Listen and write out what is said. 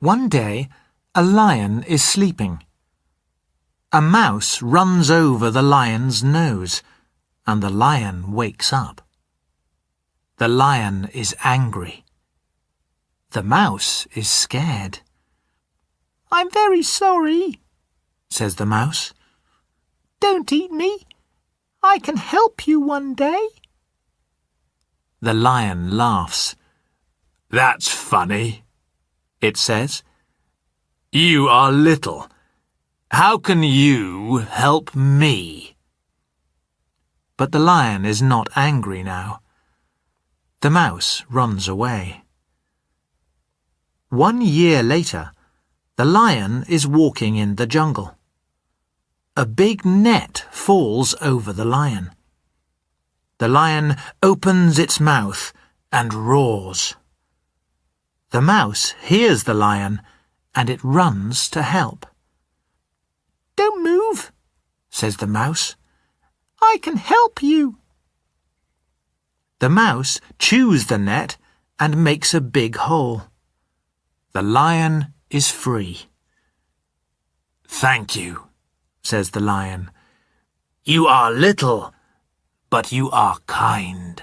One day, a lion is sleeping. A mouse runs over the lion's nose, and the lion wakes up. The lion is angry. The mouse is scared. I'm very sorry, says the mouse. Don't eat me. I can help you one day. The lion laughs. That's funny it says. You are little. How can you help me? But the lion is not angry now. The mouse runs away. One year later, the lion is walking in the jungle. A big net falls over the lion. The lion opens its mouth and roars. The mouse hears the lion and it runs to help. Don't move, says the mouse. I can help you. The mouse chews the net and makes a big hole. The lion is free. Thank you, says the lion. You are little, but you are kind.